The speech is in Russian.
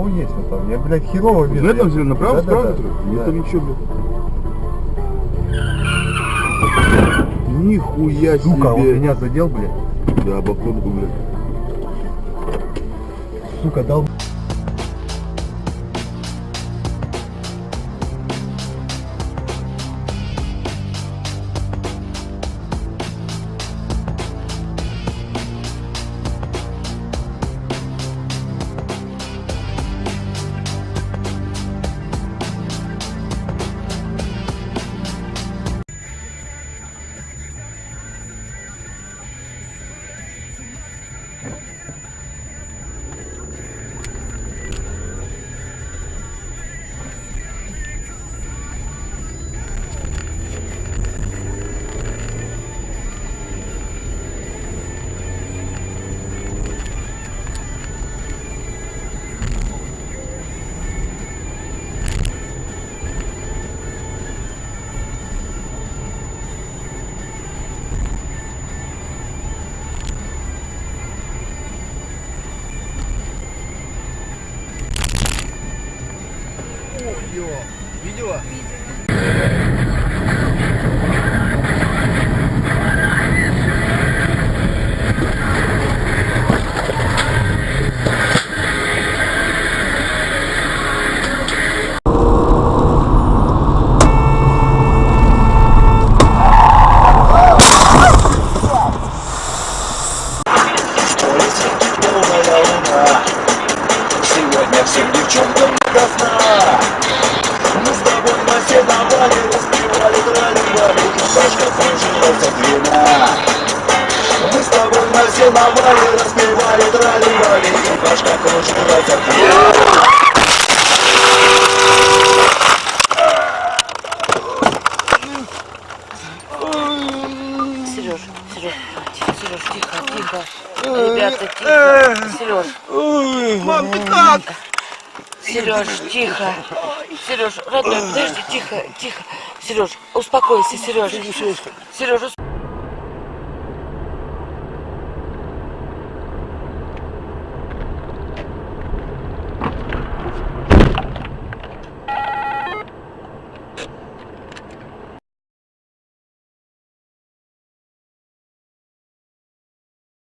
кого есть вот там? Я, блядь, херово вижу. На этом взяли, направо, Да, справа? да, да. Нет, там ничего, блядь. Нихуя себе. Сука, он меня задел, блядь. Да, об оконку, блядь. Сука, дал. Видео? Сегодня всем девчонкам до сна Мы с тобой наседовали, распевали, тролливали И башка кружилась от вина Мы с тобой наседовали, распевали, тролливали И башка кружилась от вина Сереж, Сереж, Сереж, тихо, тихо. Ребята, тихо. Сереж. Мам, ты как? Сереж, тихо. Сереж, родной, подожди, тихо, тихо. Сереж, успокойся, Сереж. Сереж,